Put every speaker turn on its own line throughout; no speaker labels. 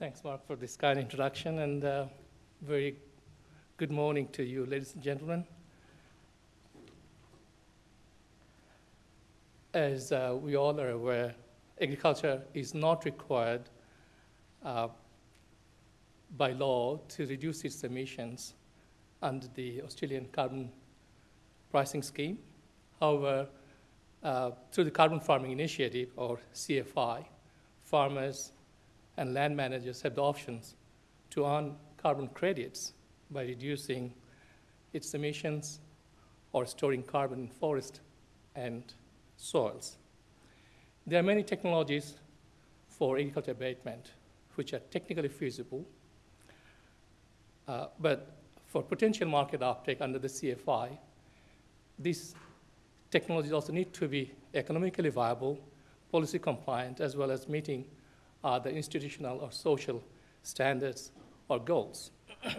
Thanks, Mark, for this kind introduction, and uh, very good morning to you, ladies and gentlemen. As uh, we all are aware, agriculture is not required uh, by law to reduce its emissions under the Australian carbon pricing scheme. However, uh, through the Carbon Farming Initiative, or CFI, farmers and land managers have the options to earn carbon credits by reducing its emissions or storing carbon in forest and soils. There are many technologies for agriculture abatement which are technically feasible, uh, but for potential market uptake under the CFI, these technologies also need to be economically viable, policy compliant, as well as meeting uh, the institutional or social standards or goals.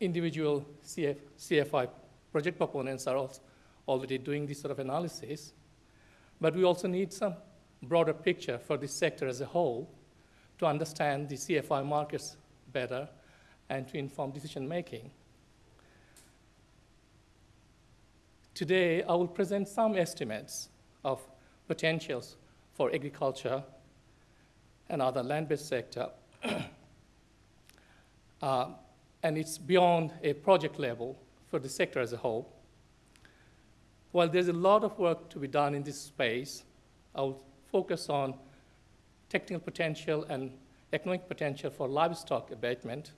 Individual CF, CFI project proponents are also already doing this sort of analysis, but we also need some broader picture for this sector as a whole to understand the CFI markets better and to inform decision making. Today, I will present some estimates of potentials for agriculture and other land-based sector. uh, and it's beyond a project level for the sector as a whole. While there's a lot of work to be done in this space, I'll focus on technical potential and economic potential for livestock abatement.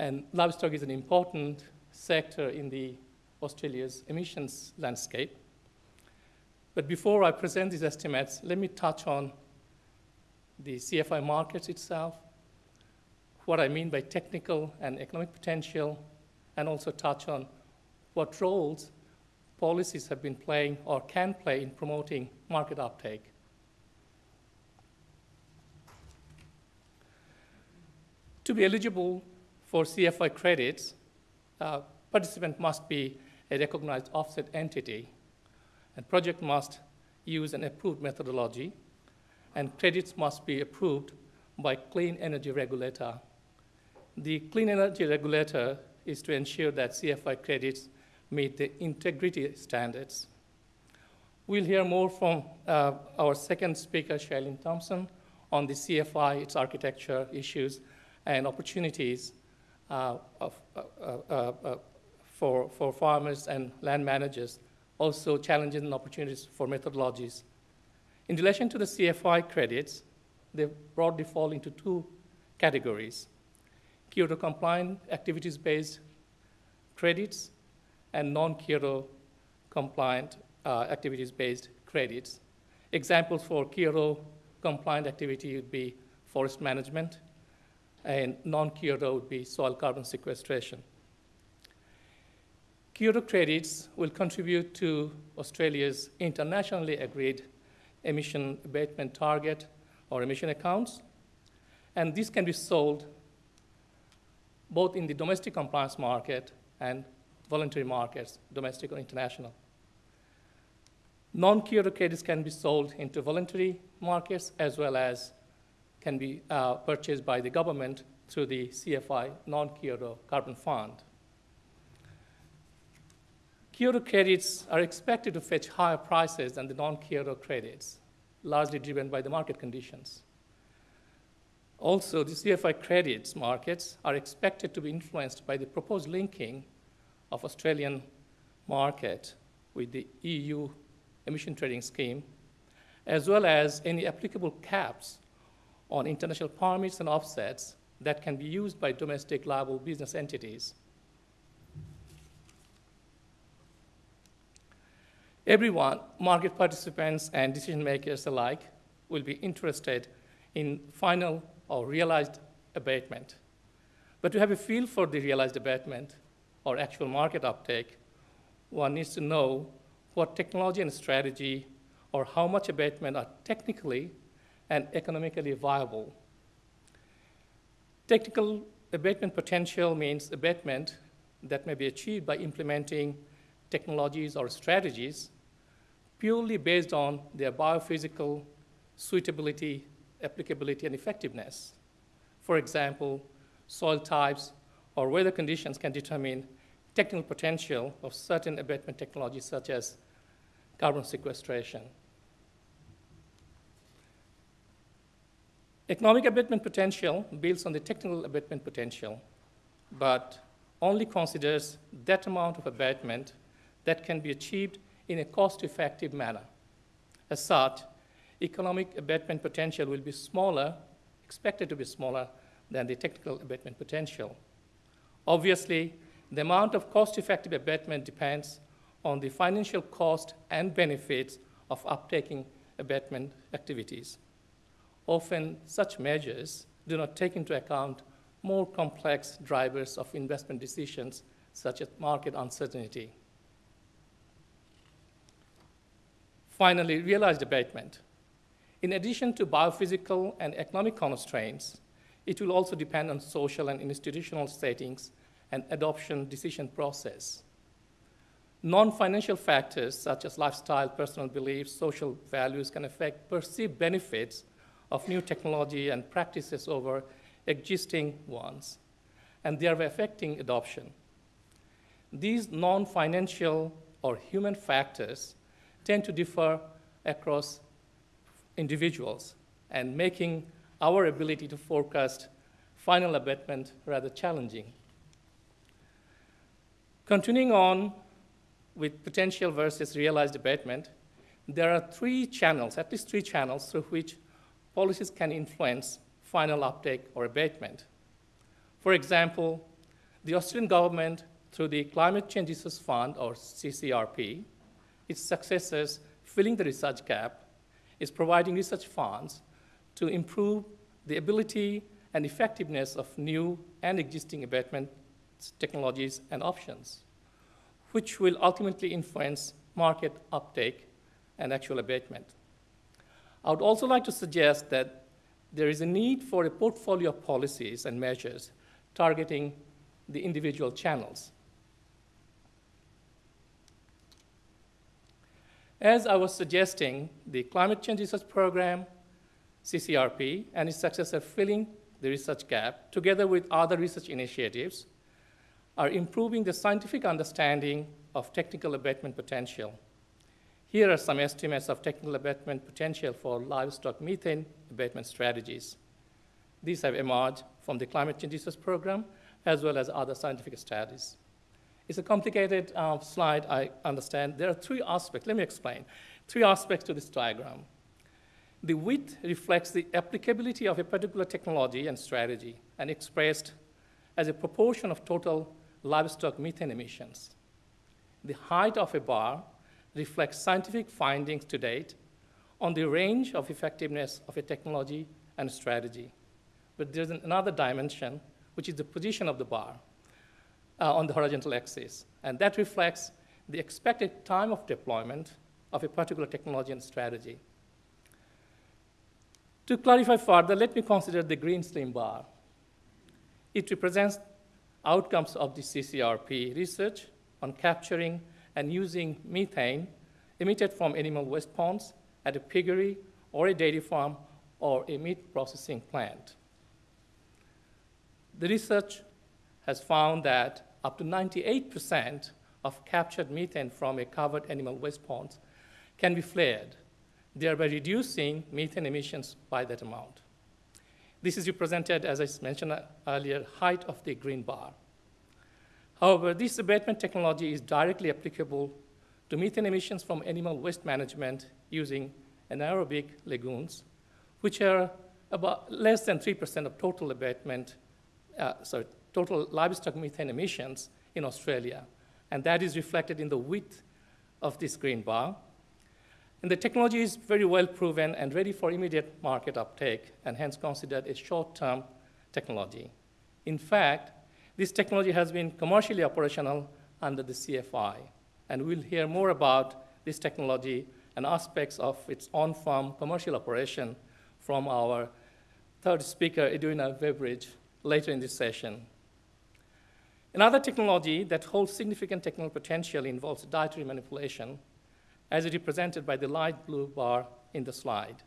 And livestock is an important sector in the Australia's emissions landscape. But before I present these estimates, let me touch on the CFI markets itself, what I mean by technical and economic potential, and also touch on what roles policies have been playing or can play in promoting market uptake. To be eligible for CFI credits, uh, participant must be a recognized offset entity, and project must use an approved methodology, and credits must be approved by clean energy regulator. The clean energy regulator is to ensure that CFI credits meet the integrity standards. We'll hear more from uh, our second speaker, Shailene Thompson, on the CFI, its architecture issues, and opportunities uh, of, uh, uh, uh, for, for farmers and land managers, also challenges and opportunities for methodologies. In relation to the CFI credits, they broadly fall into two categories. Kyoto compliant activities-based credits and non-Kyoto compliant uh, activities-based credits. Examples for Kyoto compliant activity would be forest management, and non-Kyoto would be soil carbon sequestration. Kyoto credits will contribute to Australia's internationally agreed emission abatement target or emission accounts, and this can be sold both in the domestic compliance market and voluntary markets, domestic or international. Non-Kyoto credits can be sold into voluntary markets as well as can be uh, purchased by the government through the CFI non-Kyoto carbon fund. Kyoto credits are expected to fetch higher prices than the non-Kyoto credits, largely driven by the market conditions. Also, the CFI credits markets are expected to be influenced by the proposed linking of Australian market with the EU emission trading scheme, as well as any applicable caps on international permits and offsets that can be used by domestic liable business entities. Everyone, market participants and decision makers alike, will be interested in final or realized abatement. But to have a feel for the realized abatement or actual market uptake, one needs to know what technology and strategy or how much abatement are technically and economically viable. Technical abatement potential means abatement that may be achieved by implementing technologies or strategies purely based on their biophysical suitability applicability and effectiveness. For example, soil types or weather conditions can determine technical potential of certain abatement technologies such as carbon sequestration. Economic abatement potential builds on the technical abatement potential, but only considers that amount of abatement that can be achieved in a cost-effective manner. As such, economic abatement potential will be smaller, expected to be smaller than the technical abatement potential. Obviously, the amount of cost-effective abatement depends on the financial cost and benefits of uptaking abatement activities. Often, such measures do not take into account more complex drivers of investment decisions, such as market uncertainty. Finally, realized abatement. In addition to biophysical and economic constraints, it will also depend on social and institutional settings and adoption decision process. Non-financial factors such as lifestyle, personal beliefs, social values can affect perceived benefits of new technology and practices over existing ones, and are affecting adoption. These non-financial or human factors tend to differ across individuals and making our ability to forecast final abatement rather challenging. Continuing on with potential versus realized abatement, there are three channels, at least three channels, through which policies can influence final uptake or abatement. For example, the Australian government, through the Climate Change Research Fund, or CCRP, its successors filling the research gap, is providing research funds to improve the ability and effectiveness of new and existing abatement technologies and options, which will ultimately influence market uptake and actual abatement. I would also like to suggest that there is a need for a portfolio of policies and measures targeting the individual channels. As I was suggesting, the Climate Change Research Program, CCRP, and its successor filling the research gap, together with other research initiatives, are improving the scientific understanding of technical abatement potential. Here are some estimates of technical abatement potential for livestock methane abatement strategies. These have emerged from the Climate Change Research Program as well as other scientific studies. It's a complicated uh, slide, I understand. There are three aspects, let me explain. Three aspects to this diagram. The width reflects the applicability of a particular technology and strategy and expressed as a proportion of total livestock methane emissions. The height of a bar reflects scientific findings to date on the range of effectiveness of a technology and strategy. But there's another dimension, which is the position of the bar uh, on the horizontal axis. And that reflects the expected time of deployment of a particular technology and strategy. To clarify further, let me consider the green slim bar. It represents outcomes of the CCRP research on capturing and using methane emitted from animal waste ponds at a piggery or a dairy farm or a meat processing plant. The research has found that up to 98% of captured methane from a covered animal waste pond can be flared, thereby reducing methane emissions by that amount. This is represented, as I mentioned earlier, height of the green bar. However, this abatement technology is directly applicable to methane emissions from animal waste management using anaerobic lagoons, which are about less than 3% of total abatement, uh, sorry, total livestock methane emissions in Australia. And that is reflected in the width of this green bar. And the technology is very well proven and ready for immediate market uptake, and hence considered a short-term technology. In fact, this technology has been commercially operational under the CFI, and we'll hear more about this technology and aspects of its on-farm commercial operation from our third speaker, Edwina Beveridge, later in this session. Another technology that holds significant technical potential involves dietary manipulation, as represented by the light blue bar in the slide.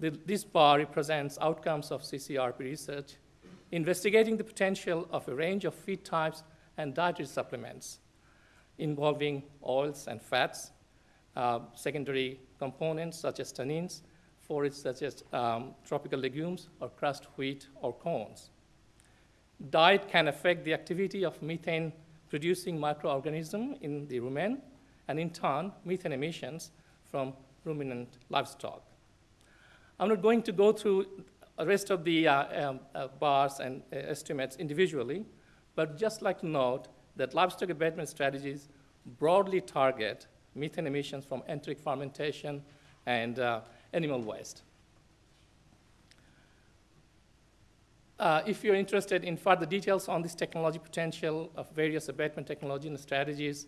The, this bar represents outcomes of CCRP research, investigating the potential of a range of feed types and dietary supplements involving oils and fats, uh, secondary components such as tannins, forages such as um, tropical legumes or crushed wheat or corns. Diet can affect the activity of methane producing microorganisms in the rumen, and in turn, methane emissions from ruminant livestock. I'm not going to go through the rest of the uh, um, uh, bars and uh, estimates individually, but just like to note that livestock abatement strategies broadly target methane emissions from enteric fermentation and uh, animal waste. Uh, if you're interested in further details on this technology potential of various abatement technology and strategies,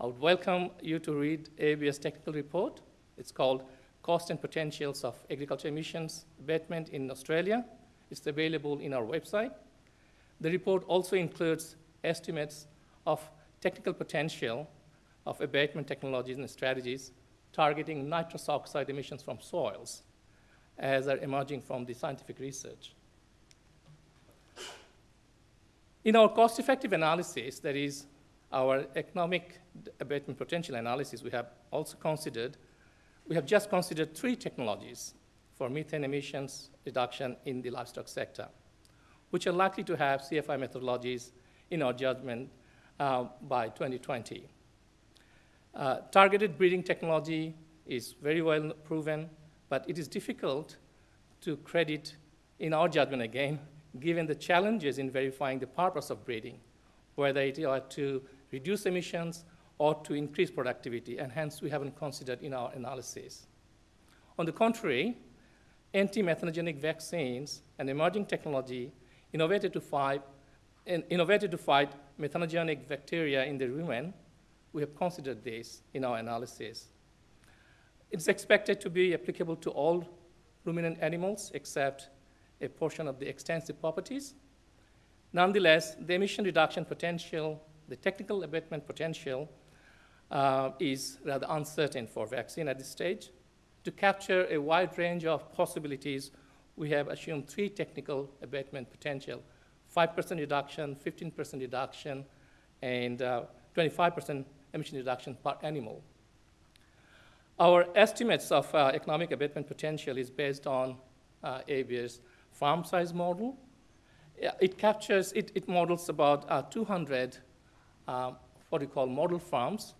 I would welcome you to read ABARES technical report. It's called Cost and Potentials of Agriculture Emissions Abatement in Australia. It's available in our website. The report also includes estimates of technical potential of abatement technologies and strategies targeting nitrous oxide emissions from soils as are emerging from the scientific research. In our cost-effective analysis, that is our economic abatement potential analysis, we have also considered, we have just considered three technologies for methane emissions reduction in the livestock sector, which are likely to have CFI methodologies in our judgment uh, by 2020. Uh, targeted breeding technology is very well proven, but it is difficult to credit, in our judgment again, given the challenges in verifying the purpose of breeding, whether it is to reduce emissions or to increase productivity, and hence we haven't considered in our analysis. On the contrary, anti-methanogenic vaccines and emerging technology innovated to fight, innovated to fight methanogenic bacteria in the rumen we have considered this in our analysis. It's expected to be applicable to all ruminant animals except a portion of the extensive properties. Nonetheless, the emission reduction potential, the technical abatement potential, uh, is rather uncertain for vaccine at this stage. To capture a wide range of possibilities, we have assumed three technical abatement potential, 5% reduction, 15% reduction, and 25% uh, emission reduction per animal. Our estimates of uh, economic abatement potential is based on uh, ABARES farm size model. It captures, it, it models about uh, 200 uh, what we call model farms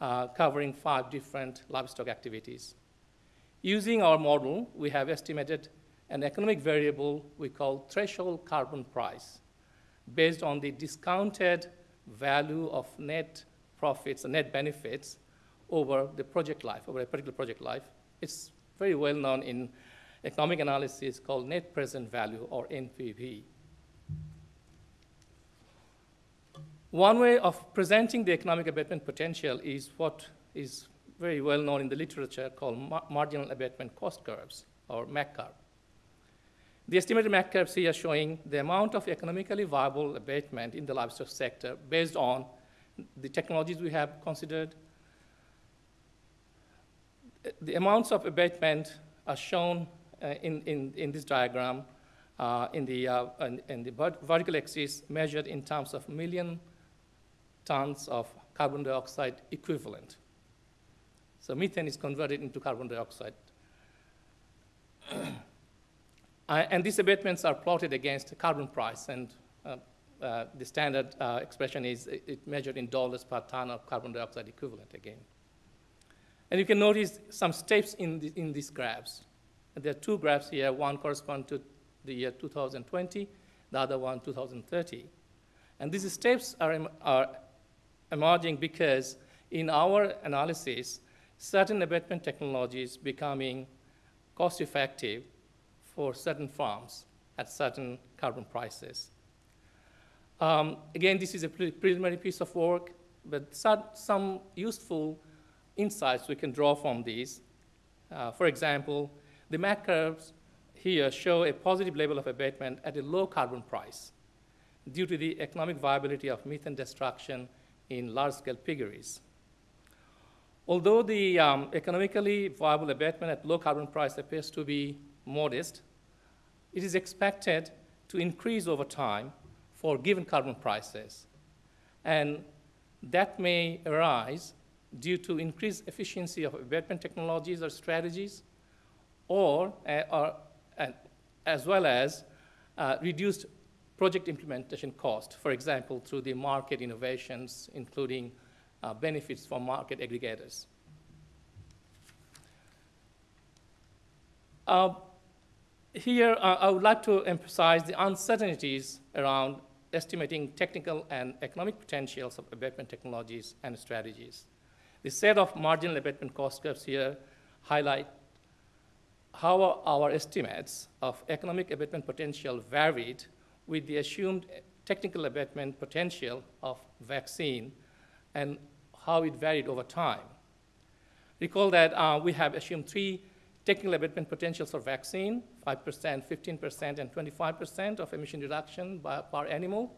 uh, covering five different livestock activities. Using our model, we have estimated an economic variable we call threshold carbon price based on the discounted value of net profits net benefits over the project life, over a particular project life. It's very well known in economic analysis called net present value or NPV. One way of presenting the economic abatement potential is what is very well known in the literature called mar marginal abatement cost curves or MAC curve. The estimated MAC curves here showing the amount of economically viable abatement in the livestock sector based on the technologies we have considered, the amounts of abatement are shown in, in, in this diagram uh, in, the, uh, in, in, the vertical axis measured in terms of million tons of carbon dioxide equivalent. So methane is converted into carbon dioxide. Uh, and these abatements are plotted against carbon price, and uh, uh, the standard uh, expression is it, it measured in dollars per ton of carbon dioxide equivalent again. And you can notice some steps in, the, in these graphs. There are two graphs here. One corresponds to the year 2020, the other one 2030. And these steps are, are emerging because in our analysis, certain abatement technologies becoming cost effective for certain farms at certain carbon prices. Um, again, this is a preliminary piece of work, but some useful insights we can draw from these. Uh, for example, the MAC curves here show a positive level of abatement at a low carbon price due to the economic viability of methane destruction in large-scale piggeries. Although the um, economically viable abatement at low carbon price appears to be modest, it is expected to increase over time for given carbon prices. And that may arise due to increased efficiency of abatement technologies or strategies, or, uh, or uh, as well as uh, reduced project implementation cost, for example, through the market innovations, including benefits for market aggregators. Uh, here, uh, I would like to emphasize the uncertainties around estimating technical and economic potentials of abatement technologies and strategies. The set of marginal abatement cost curves here highlight how our estimates of economic abatement potential varied with the assumed technical abatement potential of vaccine and how it varied over time. Recall that uh, we have assumed three technical abatement potentials for vaccine, 5%, 15%, and 25% of emission reduction by, per animal.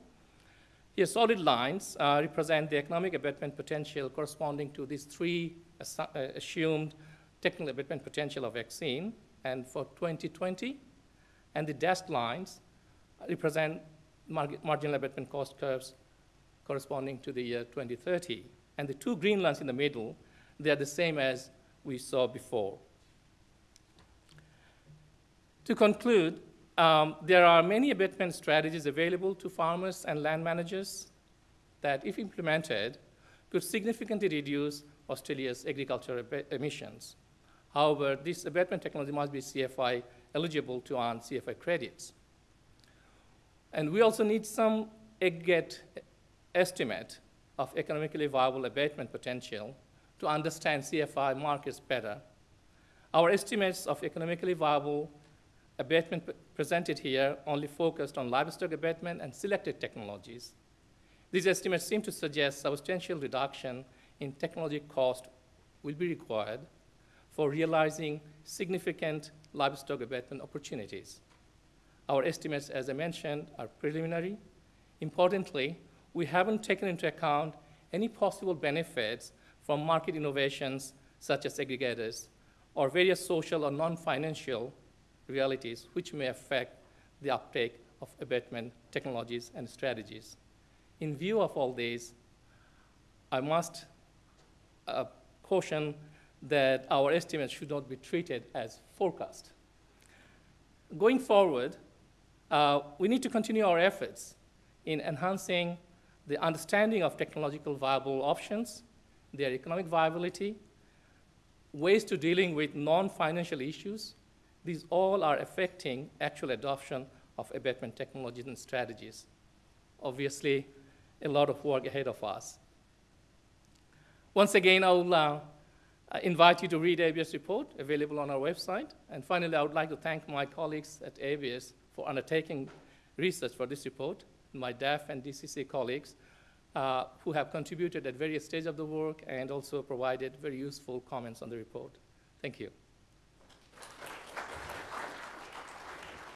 Here, solid lines uh, represent the economic abatement potential corresponding to these three uh, assumed technical abatement potential of vaccine, and for 2020, and the dashed lines represent marginal abatement cost curves corresponding to the year 2030. And the two green lines in the middle, they are the same as we saw before. To conclude, um, there are many abatement strategies available to farmers and land managers that, if implemented, could significantly reduce Australia's agricultural emissions. However, this abatement technology must be CFI eligible to earn CFI credits. And we also need some aggregate estimate of economically viable abatement potential to understand CFI markets better. Our estimates of economically viable abatement presented here only focused on livestock abatement and selected technologies. These estimates seem to suggest substantial reduction in technology cost will be required for realizing significant livestock abatement opportunities. Our estimates, as I mentioned, are preliminary. Importantly, we haven't taken into account any possible benefits from market innovations such as aggregators or various social or non-financial realities which may affect the uptake of abatement technologies and strategies. In view of all these, I must uh, caution that our estimates should not be treated as forecast. Going forward, uh, we need to continue our efforts in enhancing the understanding of technological viable options, their economic viability, ways to dealing with non-financial issues. These all are affecting actual adoption of abatement technologies and strategies. Obviously, a lot of work ahead of us. Once again, I will uh, I invite you to read ABS report available on our website. And finally, I would like to thank my colleagues at ABS for undertaking research for this report, my DAFF and DCC colleagues uh, who have contributed at various stages of the work and also provided very useful comments on the report. Thank you.